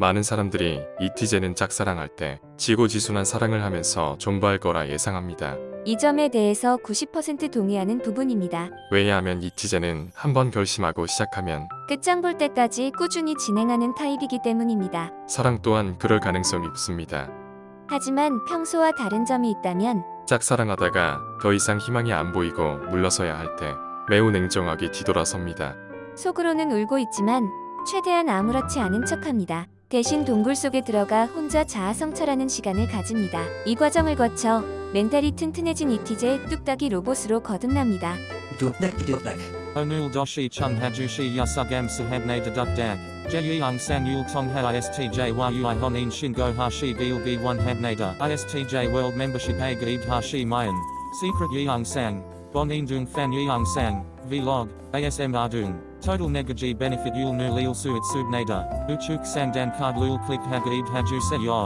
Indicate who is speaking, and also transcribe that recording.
Speaker 1: 많은 사람들이 이티제는 짝사랑할 때 지고지순한 사랑을 하면서 존버할 거라 예상합니다.
Speaker 2: 이 점에 대해서 90% 동의하는 부분입니다.
Speaker 1: 왜냐하면 이티제는 한번 결심하고 시작하면
Speaker 2: 끝장 볼 때까지 꾸준히 진행하는 타입이기 때문입니다.
Speaker 1: 사랑 또한 그럴 가능성이 높습니다.
Speaker 2: 하지만 평소와 다른 점이 있다면
Speaker 1: 짝사랑하다가 더 이상 희망이 안 보이고 물러서야 할 때 매우 냉정하게 뒤돌아섭니다.
Speaker 2: 속으로는 울고 있지만 최대한 아무렇지 않은 척합니다. 대신 동굴 속에 들어가 혼자 자아성찰하는 시간을 가집니다. 이 과정을 거쳐 멘탈이 튼튼해진 이티제 뚝딱이 로봇으로 거듭납니다.
Speaker 3: Dupdak dupdak.
Speaker 4: Onul doshi chung hajushi yasugam sahabne deduk dag. Jeyang sang yul tong ha istj ui honin shingo hashi gilgi one habnada. Istj world membership a gaib hashi mayan. Secret yeong sang. Bonin dung fan yeong sang. Vlog. ASM ardung. Total negaji benefit yul nu leal suit subnada, uchuk sandan card lul click hagaib hajuse ya.